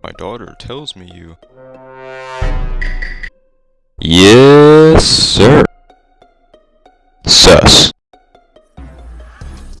My daughter tells me you. Yes, sir. Sus.